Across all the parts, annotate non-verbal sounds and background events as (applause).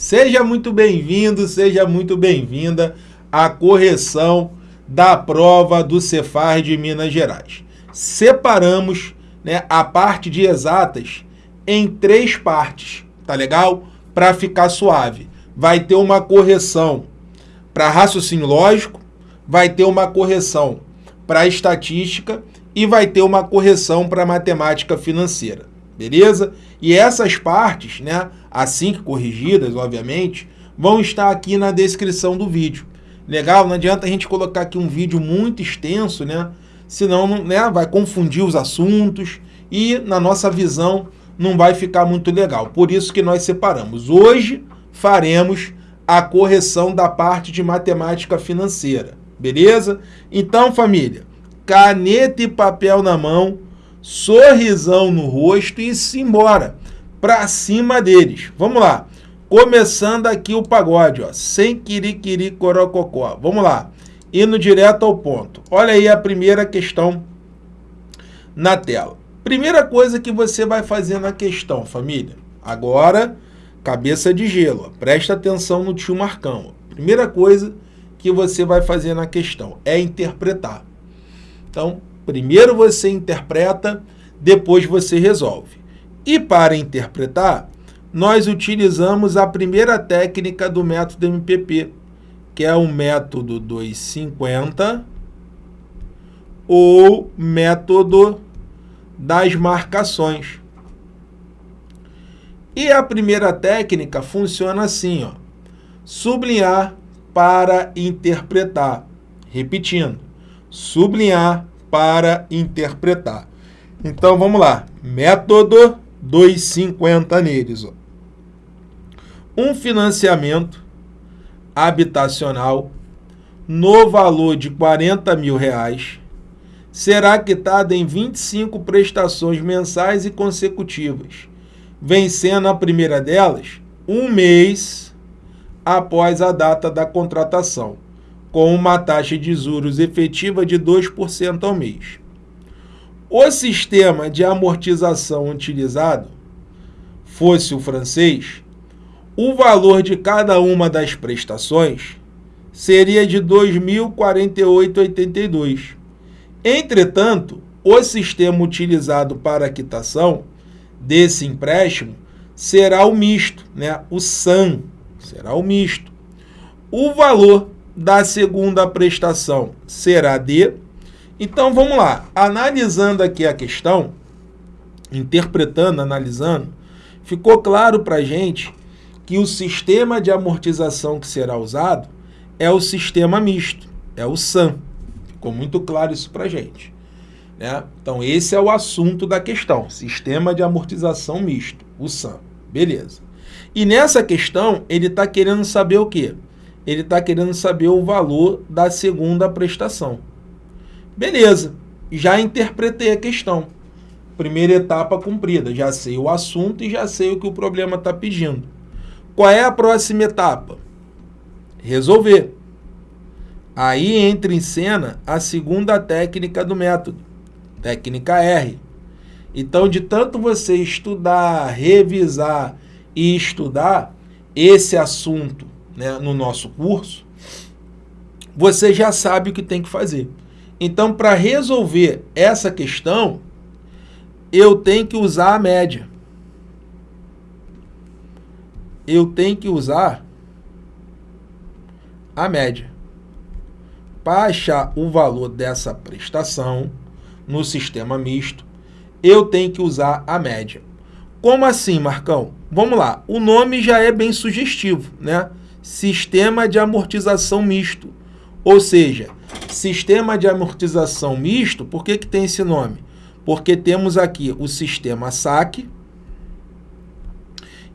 Seja muito bem-vindo, seja muito bem-vinda à correção da prova do Cefar de Minas Gerais. Separamos né, a parte de exatas em três partes, tá legal? Para ficar suave. Vai ter uma correção para raciocínio lógico, vai ter uma correção para estatística e vai ter uma correção para matemática financeira, beleza? E essas partes, né, assim que corrigidas, obviamente, vão estar aqui na descrição do vídeo. Legal? Não adianta a gente colocar aqui um vídeo muito extenso, né? Senão né, vai confundir os assuntos e na nossa visão não vai ficar muito legal. Por isso que nós separamos. Hoje faremos a correção da parte de matemática financeira. Beleza? Então, família, caneta e papel na mão, sorrisão no rosto e se embora para cima deles. Vamos lá. Começando aqui o pagode, ó, sem quiriquiri corococó. Vamos lá. Indo direto ao ponto. Olha aí a primeira questão na tela. Primeira coisa que você vai fazer na questão, família. Agora, cabeça de gelo. Ó. Presta atenção no tio Marcão. Ó. Primeira coisa que você vai fazer na questão é interpretar. Então, primeiro você interpreta, depois você resolve. E para interpretar, nós utilizamos a primeira técnica do método MPP, que é o método 250 ou método das marcações. E a primeira técnica funciona assim, ó, sublinhar para interpretar. Repetindo, sublinhar para interpretar. Então vamos lá, método 250 neles. Ó. Um financiamento habitacional no valor de 40 mil reais será quitado em 25 prestações mensais e consecutivas, vencendo a primeira delas um mês após a data da contratação, com uma taxa de juros efetiva de 2% ao mês. O sistema de amortização utilizado fosse o francês, o valor de cada uma das prestações seria de R$ 2.048,82. Entretanto, o sistema utilizado para a quitação desse empréstimo será o misto, né? o SAM, será o misto. O valor da segunda prestação será de então vamos lá, analisando aqui a questão, interpretando, analisando, ficou claro para a gente que o sistema de amortização que será usado é o sistema misto, é o SAM. Ficou muito claro isso para a gente. Né? Então esse é o assunto da questão, sistema de amortização misto, o SAM. Beleza. E nessa questão ele está querendo saber o quê? Ele está querendo saber o valor da segunda prestação. Beleza, já interpretei a questão. Primeira etapa cumprida, já sei o assunto e já sei o que o problema está pedindo. Qual é a próxima etapa? Resolver. Aí entra em cena a segunda técnica do método, técnica R. Então, de tanto você estudar, revisar e estudar esse assunto né, no nosso curso, você já sabe o que tem que fazer. Então, para resolver essa questão, eu tenho que usar a média. Eu tenho que usar a média. Para achar o valor dessa prestação no sistema misto, eu tenho que usar a média. Como assim, Marcão? Vamos lá. O nome já é bem sugestivo, né? Sistema de amortização misto. Ou seja, sistema de amortização misto, por que, que tem esse nome? Porque temos aqui o sistema SAC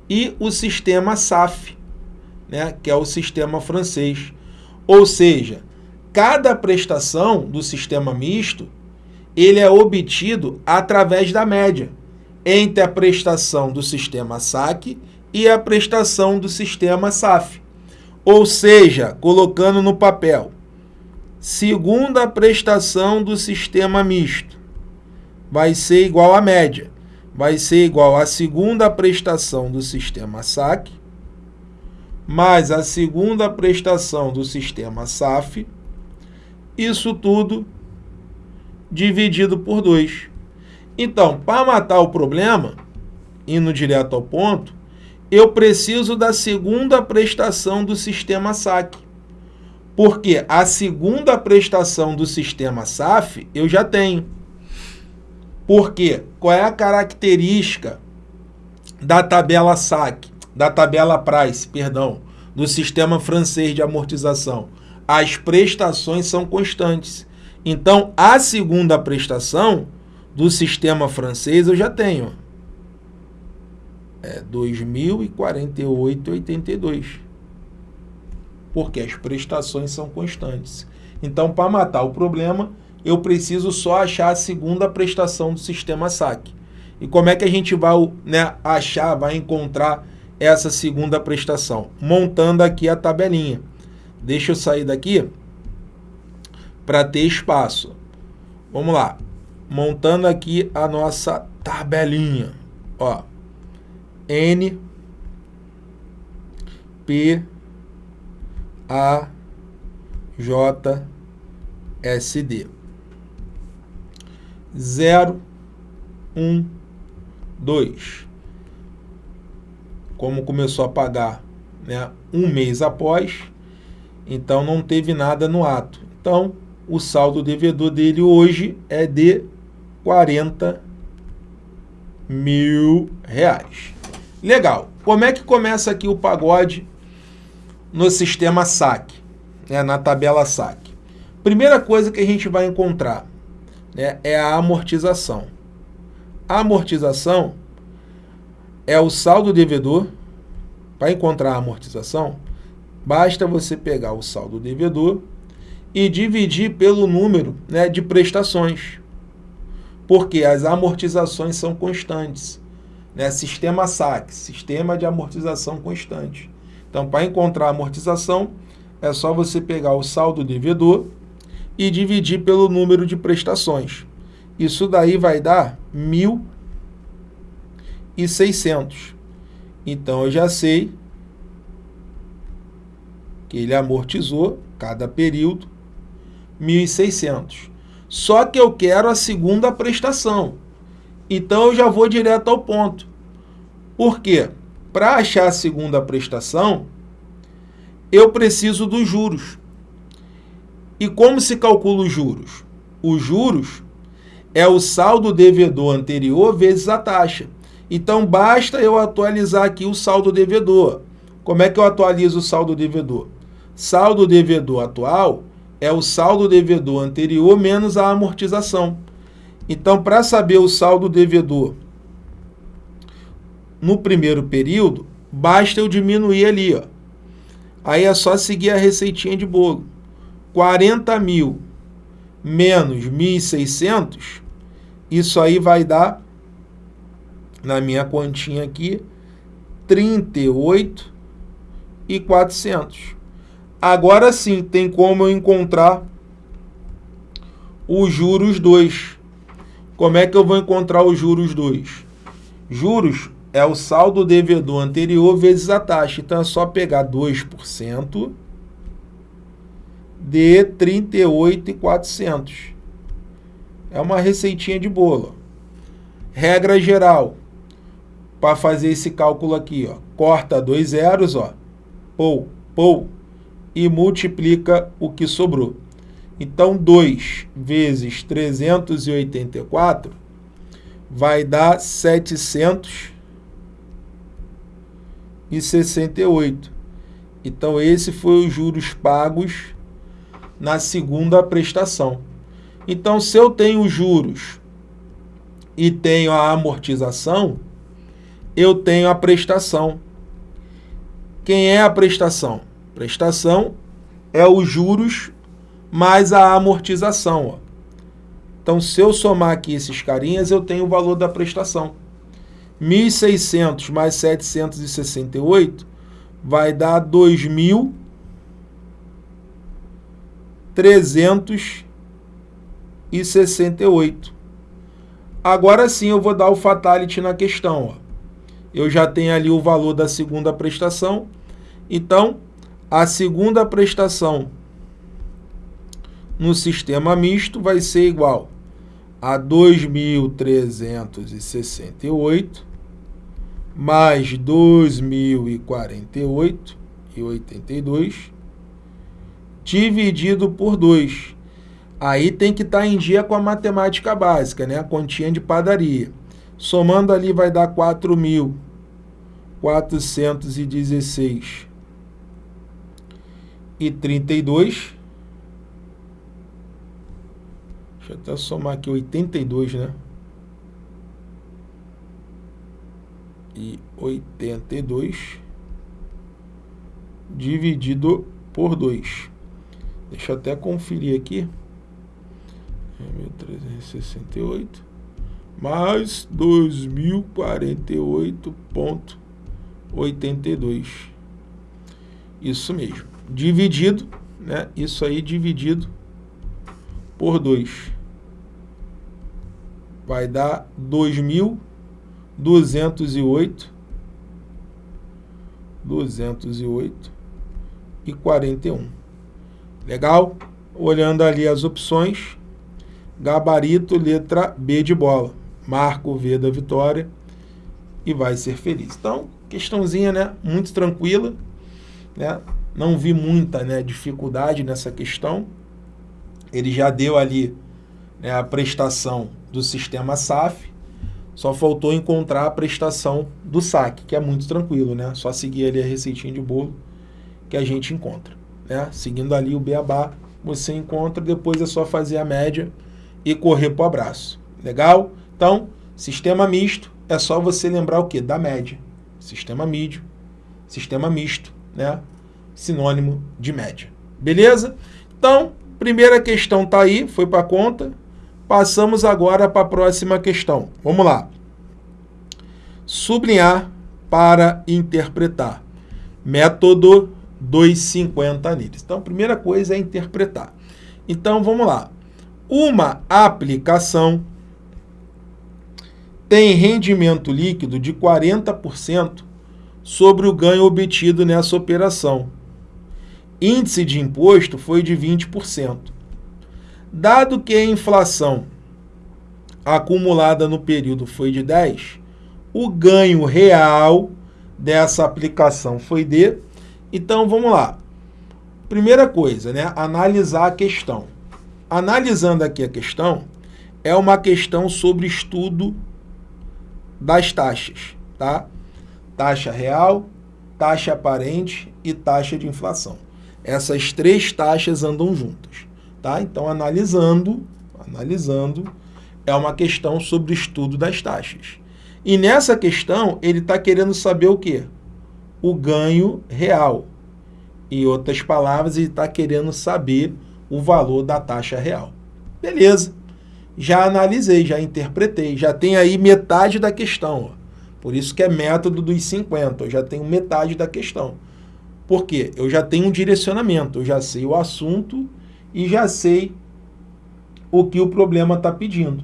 e o sistema SAF, né, que é o sistema francês. Ou seja, cada prestação do sistema misto ele é obtido através da média entre a prestação do sistema SAC e a prestação do sistema SAF. Ou seja, colocando no papel, segunda prestação do sistema misto vai ser igual à média. Vai ser igual à segunda prestação do sistema SAC mais a segunda prestação do sistema SAF, isso tudo dividido por 2. Então, para matar o problema, indo direto ao ponto, eu preciso da segunda prestação do sistema SAC. Porque a segunda prestação do sistema SAF eu já tenho. Porque qual é a característica da tabela SAC, da tabela Price, perdão, do sistema francês de amortização? As prestações são constantes. Então, a segunda prestação do sistema francês eu já tenho. É 2048,82. Porque as prestações são constantes. Então, para matar o problema, eu preciso só achar a segunda prestação do sistema SAC. E como é que a gente vai né, achar, vai encontrar essa segunda prestação? Montando aqui a tabelinha. Deixa eu sair daqui para ter espaço. Vamos lá. Montando aqui a nossa tabelinha. Ó. N P A J S D. 0 1 2 como começou a pagar né, um mês após então não teve nada no ato. Então o saldo devedor dele hoje é de 40 mil reais Legal. Como é que começa aqui o pagode no sistema SAC, né, na tabela SAC? Primeira coisa que a gente vai encontrar né, é a amortização. A amortização é o saldo devedor. Para encontrar a amortização, basta você pegar o saldo devedor e dividir pelo número né, de prestações. Porque as amortizações são constantes né? Sistema SAC, Sistema de Amortização Constante. Então, para encontrar a amortização, é só você pegar o saldo devedor e dividir pelo número de prestações. Isso daí vai dar 1.600. Então, eu já sei que ele amortizou cada período 1.600. Só que eu quero a segunda prestação. Então eu já vou direto ao ponto. Por quê? Para achar a segunda prestação, eu preciso dos juros. E como se calcula os juros? Os juros é o saldo devedor anterior vezes a taxa. Então basta eu atualizar aqui o saldo devedor. Como é que eu atualizo o saldo devedor? Saldo devedor atual é o saldo devedor anterior menos a amortização. Então, para saber o saldo devedor no primeiro período, basta eu diminuir ali. Ó. Aí é só seguir a receitinha de bolo. 40 mil menos 1.600, isso aí vai dar, na minha continha aqui, 38 e 400. Agora sim, tem como eu encontrar os juros 2. Como é que eu vou encontrar os juros 2? Juros é o saldo devedor anterior vezes a taxa. Então é só pegar 2% de 38,400. É uma receitinha de bolo. Regra geral. Para fazer esse cálculo aqui, ó, corta dois zeros, ó, pou, pou, e multiplica o que sobrou. Então, 2 vezes 384 vai dar 768. Então, esse foi os juros pagos na segunda prestação. Então, se eu tenho juros e tenho a amortização, eu tenho a prestação. Quem é a prestação? Prestação é os juros mais a amortização. Ó. Então, se eu somar aqui esses carinhas, eu tenho o valor da prestação. 1.600 mais 768 vai dar 2.368. Agora sim eu vou dar o fatality na questão. Ó. Eu já tenho ali o valor da segunda prestação Então, a segunda prestação no sistema misto vai ser igual a 2.368 mais 2.048 e 82 dividido por 2. Aí tem que estar tá em dia com a matemática básica, né? A continha de padaria. Somando ali vai dar 4.416 e 32. Deixa eu até somar aqui 82, né? E 82 dividido por 2. Deixa eu até conferir aqui. 1368 mais 2048.82. Isso mesmo. Dividido, né? Isso aí dividido por 2. Vai dar 2.208 208 e 41. Legal? Olhando ali as opções, gabarito, letra B de bola. Marca o V da vitória e vai ser feliz. Então, questãozinha, né? Muito tranquila, né? Não vi muita né, dificuldade nessa questão. Ele já deu ali né, a prestação do sistema SAF, só faltou encontrar a prestação do saque, que é muito tranquilo, né? Só seguir ali a receitinha de bolo que a gente encontra. Né? Seguindo ali o beabá, você encontra, depois é só fazer a média e correr para o abraço. Legal? Então, sistema misto é só você lembrar o que? Da média. Sistema mídio, sistema misto, né? Sinônimo de média. Beleza? Então, primeira questão está aí, foi para conta. Passamos agora para a próxima questão. Vamos lá. Sublinhar para interpretar. Método 2,50 neles. Então, a primeira coisa é interpretar. Então, vamos lá. Uma aplicação tem rendimento líquido de 40% sobre o ganho obtido nessa operação. Índice de imposto foi de 20%. Dado que a inflação acumulada no período foi de 10, o ganho real dessa aplicação foi de então, vamos lá. Primeira coisa, né? Analisar a questão. Analisando aqui a questão, é uma questão sobre estudo das taxas, tá? Taxa real, taxa aparente e taxa de inflação. Essas três taxas andam juntas, tá? Então, analisando, analisando, é uma questão sobre estudo das taxas. E nessa questão, ele está querendo saber o quê? o ganho real. Em outras palavras, ele está querendo saber o valor da taxa real. Beleza. Já analisei, já interpretei, já tem aí metade da questão. Ó. Por isso que é método dos 50, eu já tenho metade da questão. Por quê? Eu já tenho um direcionamento, eu já sei o assunto e já sei o que o problema está pedindo.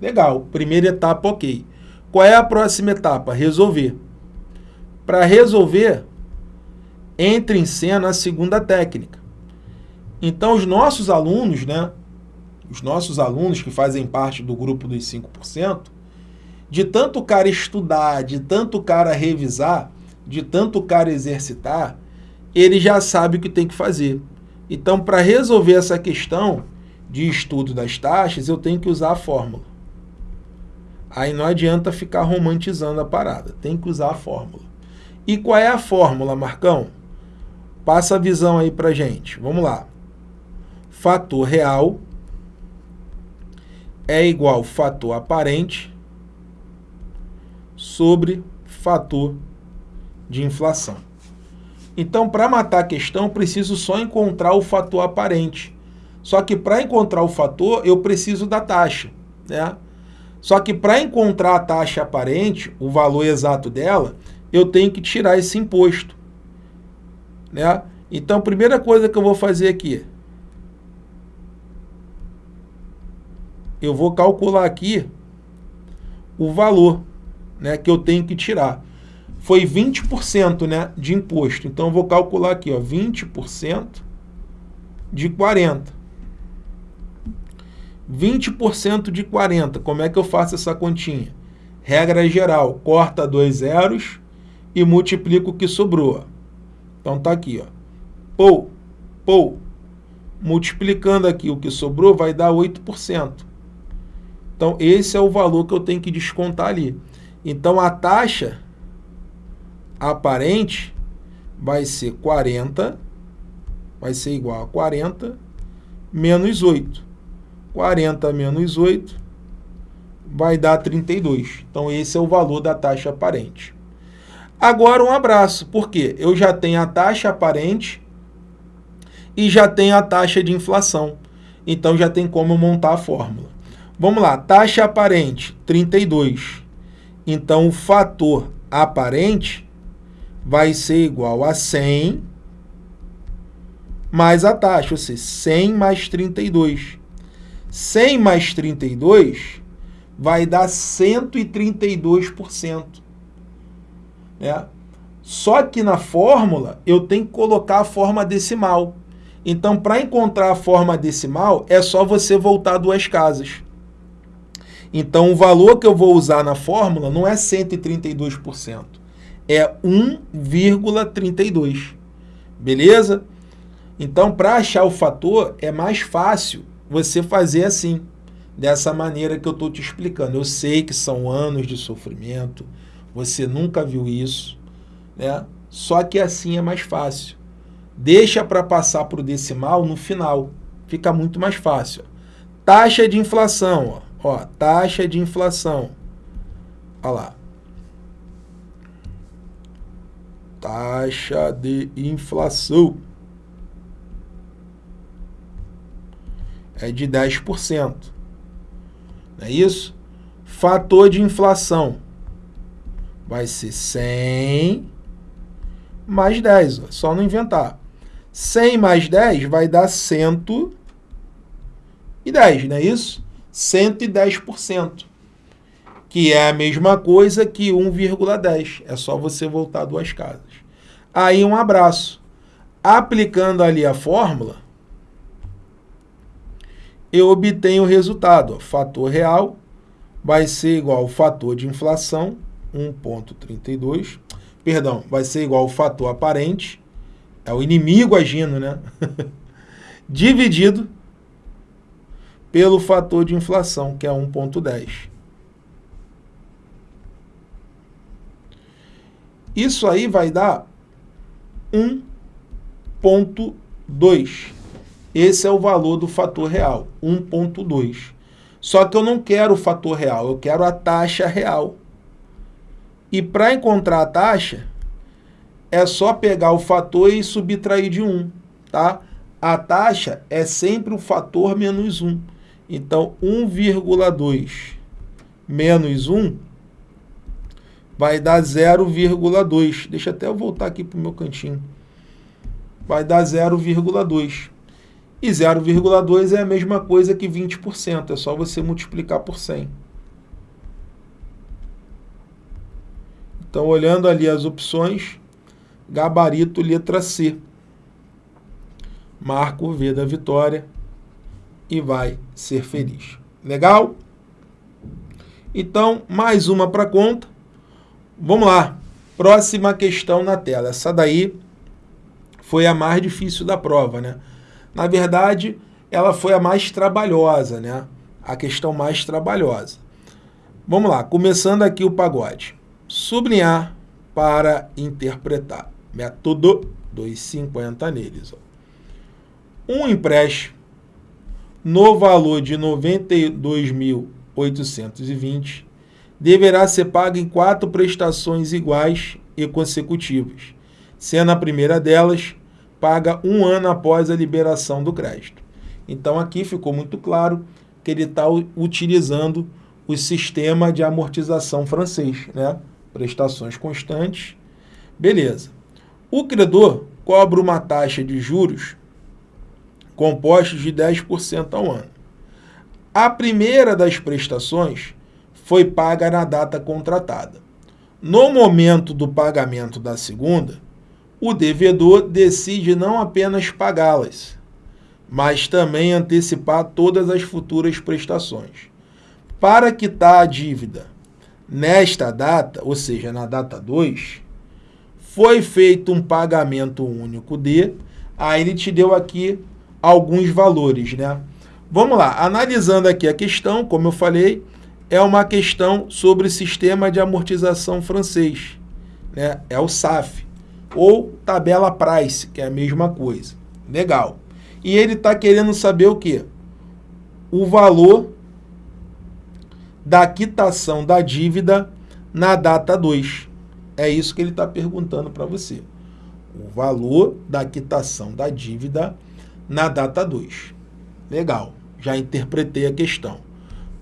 Legal, primeira etapa, ok. Qual é a próxima etapa? Resolver. Para resolver, entra em cena a segunda técnica. Então, os nossos alunos, né, os nossos alunos que fazem parte do grupo dos 5%, de tanto o cara estudar, de tanto o cara revisar, de tanto o cara exercitar, ele já sabe o que tem que fazer. Então, para resolver essa questão de estudo das taxas, eu tenho que usar a fórmula. Aí não adianta ficar romantizando a parada, tem que usar a fórmula. E qual é a fórmula, Marcão? Passa a visão aí para gente. Vamos lá. Fator real é igual fator aparente sobre fator de inflação. Então, para matar a questão, preciso só encontrar o fator aparente. Só que para encontrar o fator, eu preciso da taxa. Né? Só que para encontrar a taxa aparente, o valor exato dela, eu tenho que tirar esse imposto. Né? Então, a primeira coisa que eu vou fazer aqui, eu vou calcular aqui o valor né, que eu tenho que tirar. Foi 20% né, de imposto. Então, vou calcular aqui, ó, 20% de 40. 20% de 40, como é que eu faço essa continha? Regra geral, corta dois zeros e multiplica o que sobrou. Então tá aqui, ó. Pou, pou. Multiplicando aqui o que sobrou vai dar 8%. Então esse é o valor que eu tenho que descontar ali. Então a taxa aparente vai ser 40, vai ser igual a 40 menos 8. 40 menos 8 vai dar 32. Então, esse é o valor da taxa aparente. Agora, um abraço, porque eu já tenho a taxa aparente e já tenho a taxa de inflação. Então, já tem como montar a fórmula. Vamos lá, taxa aparente, 32. Então, o fator aparente vai ser igual a 100 mais a taxa, ou seja, 100 mais 32. 100 mais 32 vai dar 132%. Né? Só que na fórmula eu tenho que colocar a forma decimal. Então, para encontrar a forma decimal, é só você voltar duas casas. Então, o valor que eu vou usar na fórmula não é 132% é 1,32. Beleza? Então, para achar o fator, é mais fácil você fazer assim, dessa maneira que eu estou te explicando. Eu sei que são anos de sofrimento, você nunca viu isso, né? só que assim é mais fácil. Deixa para passar para o decimal no final, fica muito mais fácil. Taxa de inflação, ó, ó taxa de inflação. Olha lá. Taxa de inflação é de 10%. Não é isso? Fator de inflação vai ser 100 mais 10, ó, só não inventar. 100 mais 10 vai dar 110, não é isso? 110% que é a mesma coisa que 1,10. É só você voltar duas casas. Aí um abraço. Aplicando ali a fórmula, eu obtenho o resultado. Ó, fator real vai ser igual ao fator de inflação, 1,32. Perdão, vai ser igual ao fator aparente, é o inimigo agindo, né? (laughs) Dividido pelo fator de inflação, que é 1,10. Isso aí vai dar 1.2. Esse é o valor do fator real, 1.2. Só que eu não quero o fator real, eu quero a taxa real. E para encontrar a taxa, é só pegar o fator e subtrair de 1, tá? A taxa é sempre o fator menos 1. Então, 1,2 menos 1 vai dar 0,2. Deixa até eu voltar aqui para o meu cantinho. Vai dar 0,2. E 0,2 é a mesma coisa que 20%. É só você multiplicar por 100. Então, olhando ali as opções, gabarito letra C. Marca o V da vitória e vai ser feliz. Legal? Então, mais uma para conta. Vamos lá. Próxima questão na tela. Essa daí foi a mais difícil da prova, né? Na verdade, ela foi a mais trabalhosa, né? A questão mais trabalhosa. Vamos lá, começando aqui o pagode. Sublinhar para interpretar. Método 250 neles. Ó. Um empréstimo no valor de 92.820 deverá ser paga em quatro prestações iguais e consecutivas, sendo a primeira delas paga um ano após a liberação do crédito. Então aqui ficou muito claro que ele está utilizando o sistema de amortização francês, né? prestações constantes. Beleza. O credor cobra uma taxa de juros compostos de 10% ao ano. A primeira das prestações foi paga na data contratada. No momento do pagamento da segunda, o devedor decide não apenas pagá-las, mas também antecipar todas as futuras prestações. Para quitar a dívida nesta data, ou seja, na data 2, foi feito um pagamento único de, aí ele te deu aqui alguns valores, né? Vamos lá, analisando aqui a questão, como eu falei, é uma questão sobre o sistema de amortização francês, né? É o SAF, ou tabela price, que é a mesma coisa. Legal. E ele está querendo saber o quê? O valor da quitação da dívida na data 2. É isso que ele está perguntando para você. O valor da quitação da dívida na data 2. Legal, já interpretei a questão.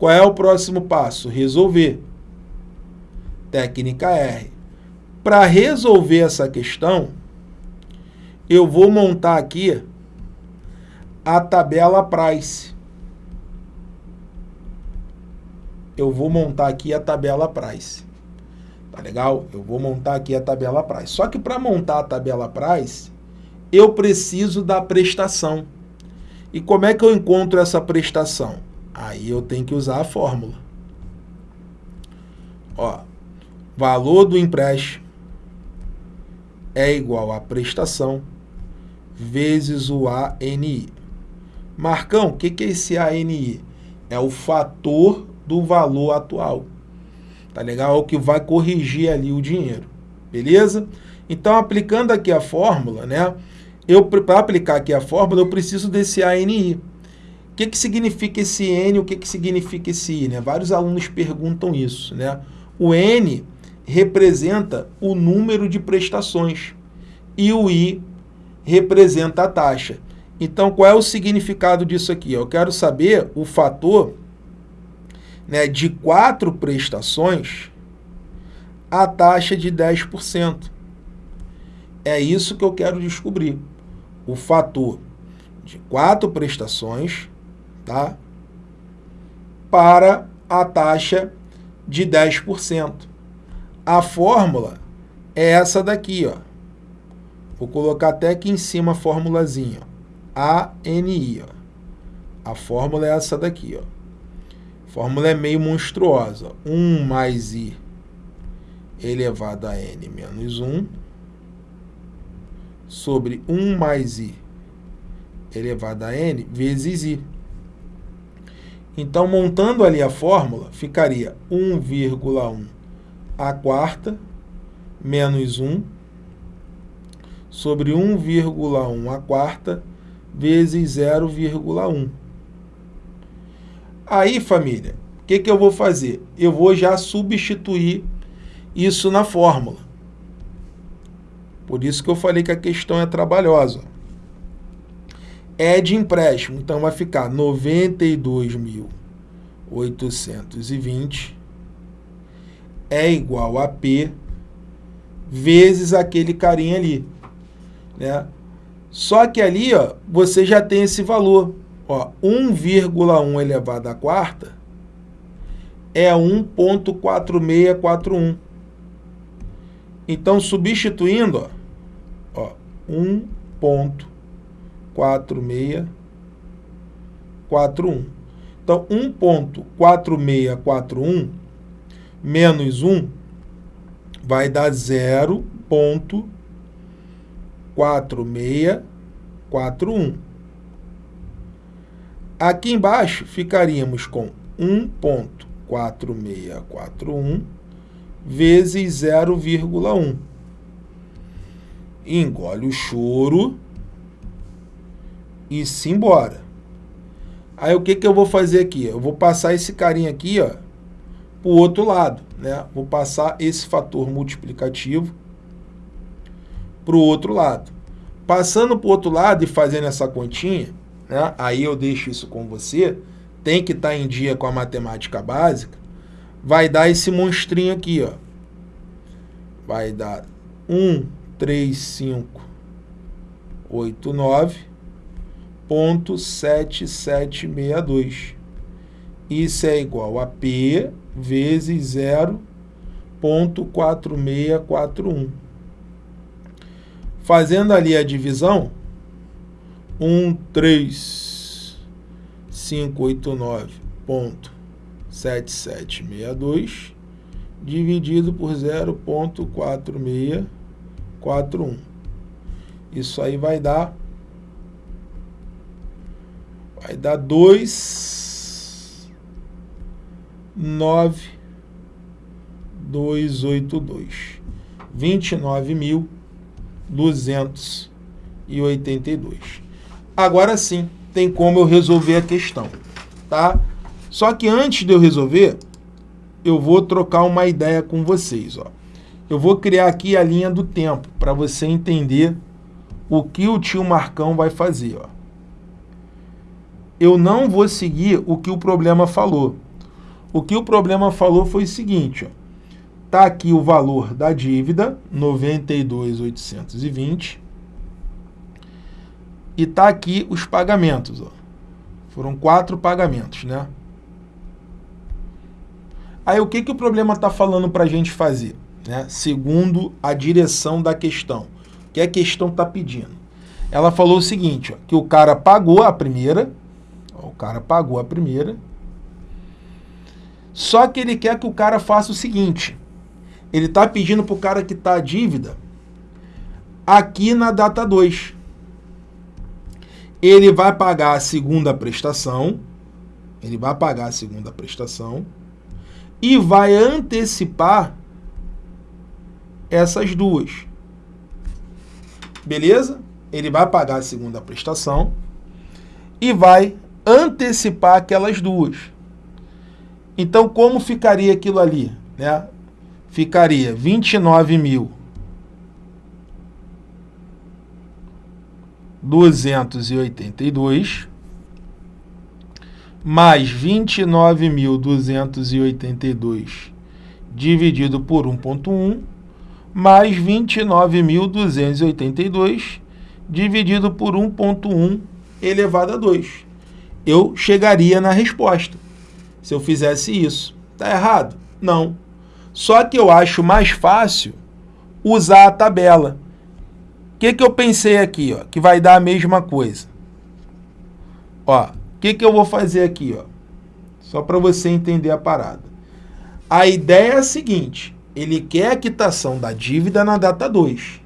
Qual é o próximo passo? Resolver. Técnica R. Para resolver essa questão, eu vou montar aqui a tabela price. Eu vou montar aqui a tabela price. Tá legal? Eu vou montar aqui a tabela price. Só que para montar a tabela price, eu preciso da prestação. E como é que eu encontro essa prestação? Aí eu tenho que usar a fórmula. Ó, valor do empréstimo é igual a prestação vezes o ANI. Marcão, o que, que é esse ANI? É o fator do valor atual tá legal? É o que vai corrigir ali o dinheiro, beleza? Então, aplicando aqui a fórmula, né? Eu, para aplicar aqui a fórmula, eu preciso desse ANI. O que, que significa esse N, o que, que significa esse I? Né? Vários alunos perguntam isso, né? O N representa o número de prestações e o I representa a taxa. Então, qual é o significado disso aqui? Eu quero saber o fator né, de quatro prestações, a taxa de 10%. É isso que eu quero descobrir. O fator de quatro prestações tá, para a taxa de 10%. A fórmula é essa daqui, ó. Vou colocar até aqui em cima a formulazinha, ANI, ó. A fórmula é essa daqui, ó. A fórmula é meio monstruosa. 1 mais i elevado a n menos 1 sobre 1 mais i elevado a n vezes i. Então, montando ali a fórmula, ficaria 1,1 a quarta menos 1 sobre 1,1 a quarta vezes 0,1. Aí, família, o que, que eu vou fazer? Eu vou já substituir isso na fórmula. Por isso que eu falei que a questão é trabalhosa. É de empréstimo, então vai ficar 92.820 é igual a P vezes aquele carinha ali. Né? Só que ali ó, você já tem esse valor. 1,1 elevado à quarta é 1.4641. Então, substituindo, ó, ó 1.4641. Então, 1.4641 menos 1 vai dar 0.4641. Aqui embaixo ficaríamos com 1.4641 vezes 0,1. Engole o choro e se embora. Aí o que, que eu vou fazer aqui? Eu vou passar esse carinha aqui ó, para o outro lado. Né? Vou passar esse fator multiplicativo para o outro lado. Passando para o outro lado e fazendo essa continha, né? aí eu deixo isso com você, tem que estar tá em dia com a matemática básica, vai dar esse monstrinho aqui, ó. Vai dar 13589.7762. Isso é igual a P vezes 0.4641. 0,4641. Fazendo ali a divisão, 13589.7762 dividido por 0,4641. Isso aí vai dar vai dar 2 9 282 29.282. Agora sim, tem como eu resolver a questão, tá? Só que antes de eu resolver, eu vou trocar uma ideia com vocês, ó. Eu vou criar aqui a linha do tempo para você entender o que o tio Marcão vai fazer, ó. Eu não vou seguir o que o problema falou. O que o problema falou foi o seguinte, ó. Tá aqui o valor da dívida, 92.820. E tá aqui os pagamentos, ó. Foram quatro pagamentos, né? Aí o que, que o problema está falando para a gente fazer? Né? Segundo a direção da questão. O que a questão está pedindo? Ela falou o seguinte, ó, que o cara pagou a primeira, o cara pagou a primeira, só que ele quer que o cara faça o seguinte, ele está pedindo para o cara que está a dívida aqui na data 2. Ele vai pagar a segunda prestação, ele vai pagar a segunda prestação e vai antecipar essas duas. Beleza? Ele vai pagar a segunda prestação e vai antecipar aquelas duas. Então, como ficaria aquilo ali? Né? ficaria 29 mil 282 mais 29.282 dividido por 1.1 mais 29.282 dividido por 1.1 elevado a 2. Eu chegaria na resposta se eu fizesse isso. Está errado? Não. Só que eu acho mais fácil usar a tabela. O que, que eu pensei aqui? Ó, que vai dar a mesma coisa. O que, que eu vou fazer aqui? Ó? Só para você entender a parada. A ideia é a seguinte, ele quer a quitação da dívida na data 2.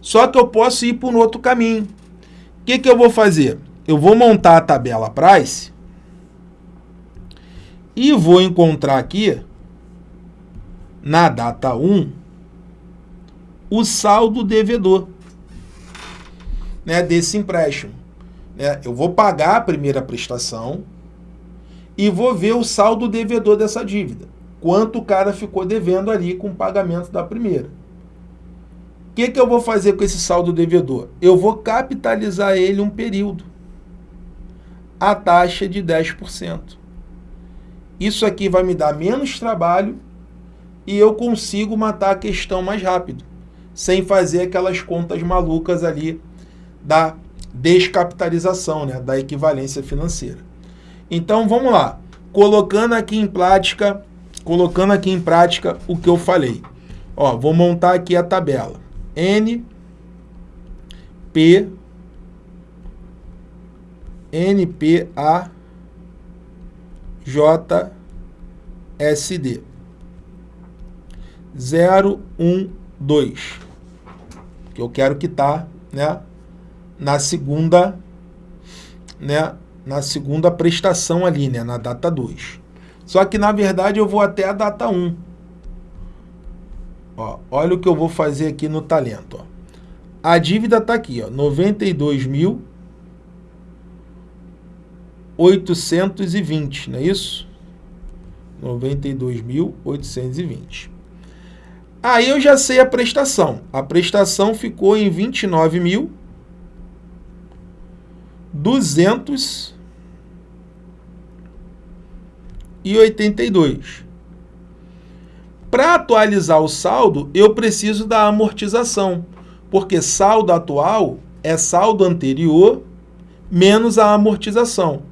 Só que eu posso ir por um outro caminho. O que, que eu vou fazer? Eu vou montar a tabela price e vou encontrar aqui na data 1, o saldo devedor né, desse empréstimo. Né? Eu vou pagar a primeira prestação e vou ver o saldo devedor dessa dívida. Quanto o cara ficou devendo ali com o pagamento da primeira. O que, que eu vou fazer com esse saldo devedor? Eu vou capitalizar ele um período. A taxa de 10%. Isso aqui vai me dar menos trabalho e eu consigo matar a questão mais rápido, sem fazer aquelas contas malucas ali da descapitalização, né, da equivalência financeira. Então vamos lá, colocando aqui em prática, colocando aqui em prática o que eu falei. Ó, vou montar aqui a tabela. N P N P A J S D. 012, que eu quero quitar, né, na segunda, né, na segunda prestação ali, né, na data 2. Só que na verdade eu vou até a data 1. Ó, olha o que eu vou fazer aqui no talento, ó. A dívida está aqui, ó, 92.820, não é isso? 92.820. Aí eu já sei a prestação. A prestação ficou em 29 mil 282. Para atualizar o saldo, eu preciso da amortização, porque saldo atual é saldo anterior menos a amortização.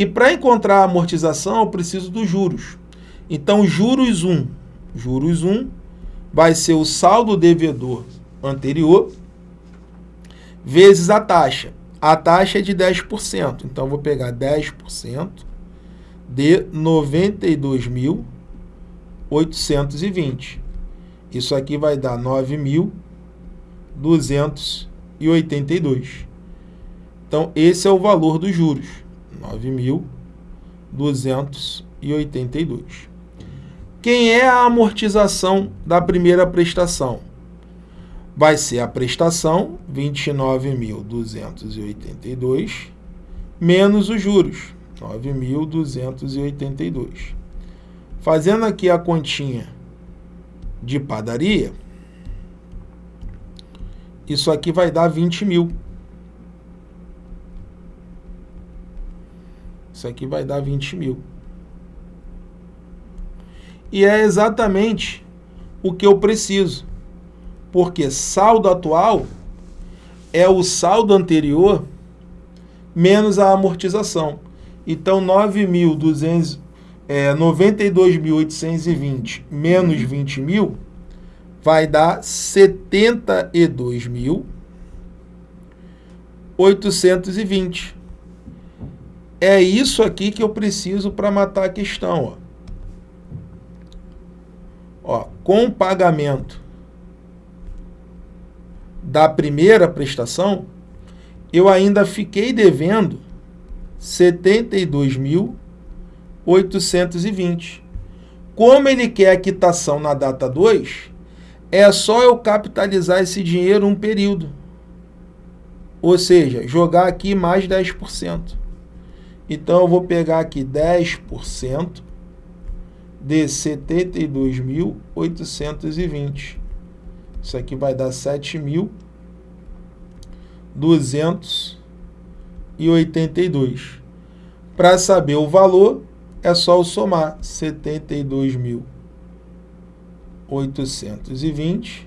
E para encontrar a amortização, eu preciso dos juros. Então, juros 1, juros 1 vai ser o saldo devedor anterior vezes a taxa. A taxa é de 10%, então vou pegar 10% de 92.820. Isso aqui vai dar 9.282. Então, esse é o valor dos juros, 9.282. Quem é a amortização da primeira prestação? Vai ser a prestação, 29.282, menos os juros, 9.282. Fazendo aqui a continha de padaria, isso aqui vai dar 20 mil. Isso aqui vai dar 20 mil. E é exatamente o que eu preciso. Porque saldo atual é o saldo anterior menos a amortização. Então, 9.200 é, 92.820 menos 20 mil vai dar 72.820. É isso aqui que eu preciso para matar a questão. Ó. Ó, com o pagamento da primeira prestação, eu ainda fiquei devendo 72 mil 820. Como ele quer a quitação na data 2, é só eu capitalizar esse dinheiro um período. Ou seja, jogar aqui mais 10%. Então, eu vou pegar aqui 10% de 72.820. Isso aqui vai dar 7.282. Para saber o valor, é só somar 72.820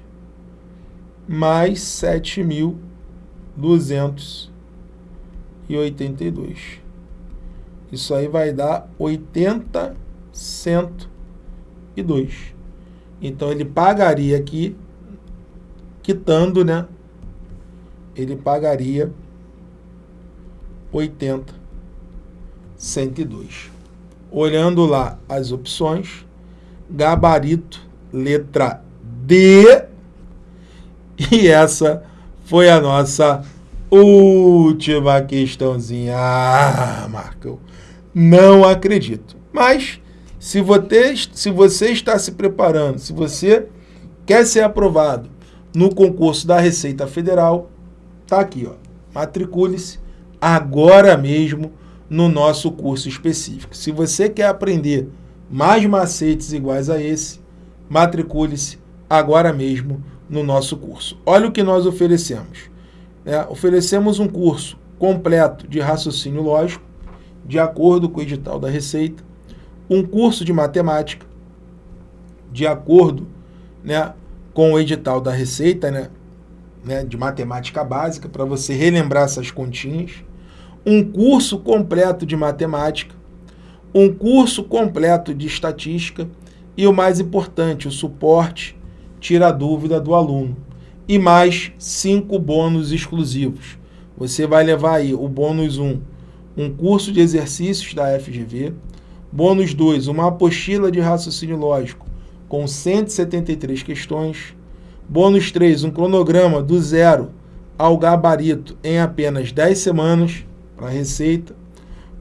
mais 7.282. Isso aí vai dar 80.102. Então, ele pagaria aqui, quitando, né? Ele pagaria 80.102 olhando lá as opções, gabarito, letra D, e essa foi a nossa última questãozinha. Ah, Marcão, não acredito. Mas, se você, se você está se preparando, se você quer ser aprovado no concurso da Receita Federal, tá aqui, ó. Matricule-se agora mesmo no nosso curso específico. Se você quer aprender mais macetes iguais a esse, matricule-se agora mesmo no nosso curso. Olha o que nós oferecemos. É, oferecemos um curso completo de raciocínio lógico, de acordo com o edital da Receita, um curso de matemática, de acordo né, com o edital da Receita, né, né, de matemática básica, para você relembrar essas continhas, um curso completo de matemática, um curso completo de estatística e o mais importante, o suporte tira a dúvida do aluno. E mais cinco bônus exclusivos. Você vai levar aí o bônus 1, um curso de exercícios da FGV, bônus 2, uma apostila de raciocínio lógico com 173 questões, bônus 3, um cronograma do zero ao gabarito em apenas 10 semanas, para a Receita.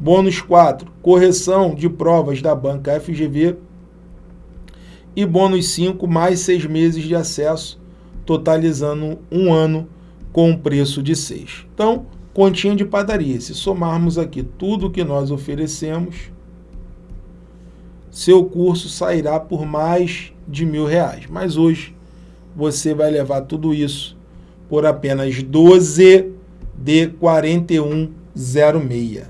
Bônus 4, correção de provas da banca FGV. E bônus 5, mais seis meses de acesso, totalizando um ano com um preço de 6. Então, continha de padaria. Se somarmos aqui tudo que nós oferecemos, seu curso sairá por mais de mil reais. Mas hoje você vai levar tudo isso por apenas 12 de 41 06.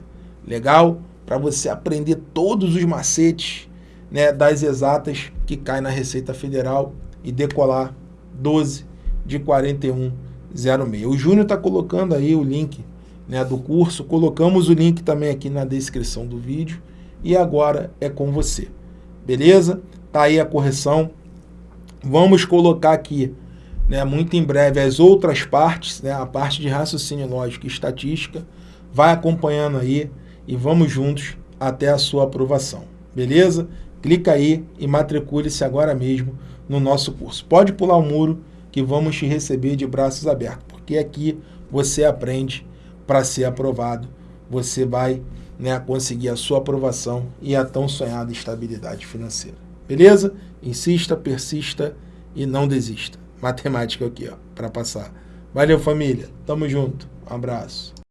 Legal? Para você aprender todos os macetes né, das exatas que cai na Receita Federal e decolar 12 de 4106. O Júnior está colocando aí o link né, do curso, colocamos o link também aqui na descrição do vídeo e agora é com você. Beleza? Tá aí a correção Vamos colocar aqui, né, muito em breve, as outras partes, né, a parte de raciocínio lógico e estatística. Vai acompanhando aí e vamos juntos até a sua aprovação. Beleza? Clica aí e matricule-se agora mesmo no nosso curso. Pode pular o muro que vamos te receber de braços abertos, porque aqui você aprende para ser aprovado. Você vai né, conseguir a sua aprovação e a tão sonhada estabilidade financeira. Beleza? Insista, persista e não desista. Matemática aqui, ó, para passar. Valeu, família. Tamo junto. Um abraço.